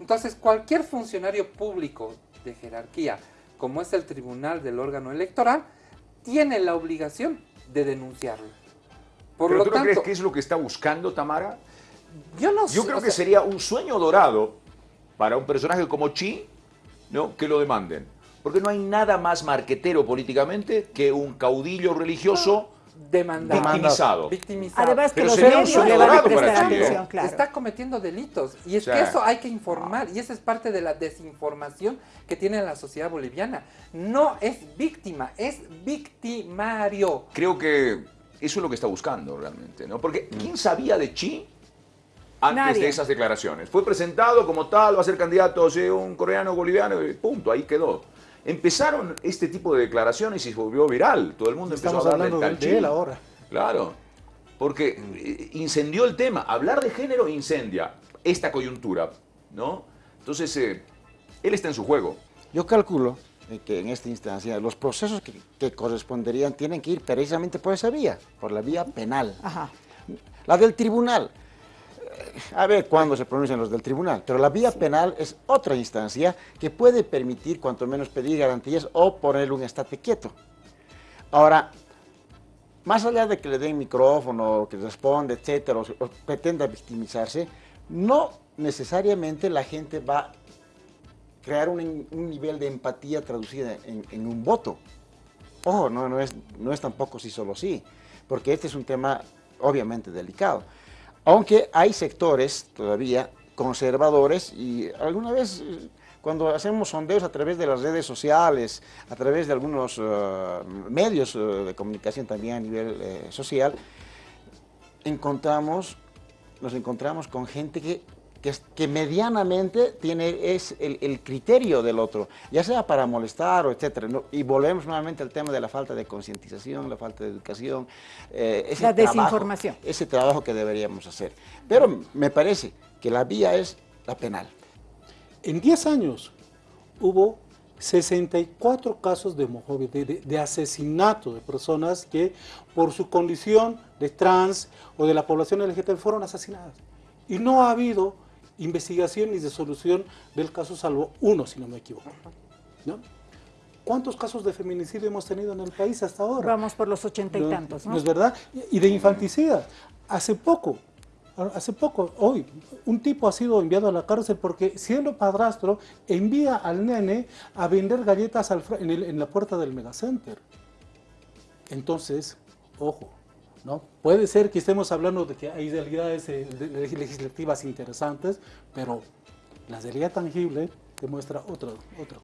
Entonces, cualquier funcionario público de jerarquía, como es el tribunal del órgano electoral, tiene la obligación de denunciarlo. Por ¿Pero lo tú no crees que es lo que está buscando Tamara? Yo no Yo creo que sería un sueño dorado para un personaje como Chi, ¿no? que lo demanden. Porque no hay nada más marquetero políticamente que un caudillo religioso victimizado. victimizado. Además que los medios le van a prestar atención, claro. Está cometiendo delitos. Y es que eso hay que informar. Y esa es parte de la desinformación que tiene la sociedad boliviana. No es víctima, es victimario. Creo que eso es lo que está buscando realmente, ¿no? Porque ¿quién sabía de Chi antes de esas declaraciones? Fue presentado como tal, va a ser candidato, o un coreano boliviano, y punto, ahí quedó. Empezaron este tipo de declaraciones y se volvió viral. Todo el mundo empezó a hablar del de él ahora. Claro, porque eh, incendió el tema. Hablar de género incendia esta coyuntura, ¿no? Entonces, eh, él está en su juego. Yo calculo eh, que en esta instancia los procesos que, corresponderían tienen que ir precisamente por esa vía, por la vía penal. Ajá. La del tribunal a ver cuándo se pronuncian los del tribunal, pero la vía penal es otra instancia que puede permitir cuanto menos pedir garantías o poner un estate quieto. Ahora, más allá de que le den micrófono, que responde, etcétera, o, pretenda victimizarse, no necesariamente la gente va a crear un, nivel de empatía traducida en, un voto. Ojo, no, no, es, no es tampoco sí solo sí, porque este es un tema obviamente delicado. Aunque hay sectores todavía conservadores y alguna vez cuando hacemos sondeos a través de las redes sociales, a través de algunos eh, medios eh, de comunicación también a nivel eh, social, encontramos, nos encontramos con gente que que, medianamente tiene es el, criterio del otro, ya sea para molestar o etcétera. Y volvemos nuevamente al tema de la falta de concientización, la falta de educación. Eh, la desinformación. ese trabajo que deberíamos hacer. Pero me parece que la vía es la penal. En 10 años hubo 64 casos de, de, de, asesinato de personas que por su condición de trans o de la población LGBT fueron asesinadas. Y no ha habido investigación y de solución del caso, salvo uno, si no me equivoco. ¿no? ¿Cuántos casos de feminicidio hemos tenido en el país hasta ahora? Vamos por los ochenta y tantos, ¿no? es verdad? Y de infanticida. Hace poco, hace poco, hoy, un tipo ha sido enviado a la cárcel porque siendo padrastro envía al nene a vender galletas en, en la puerta del megacenter. Entonces, ojo, ¿no? Puede ser que estemos hablando de que hay realidades eh, legislativas interesantes, pero la realidad tangible demuestra otra, otra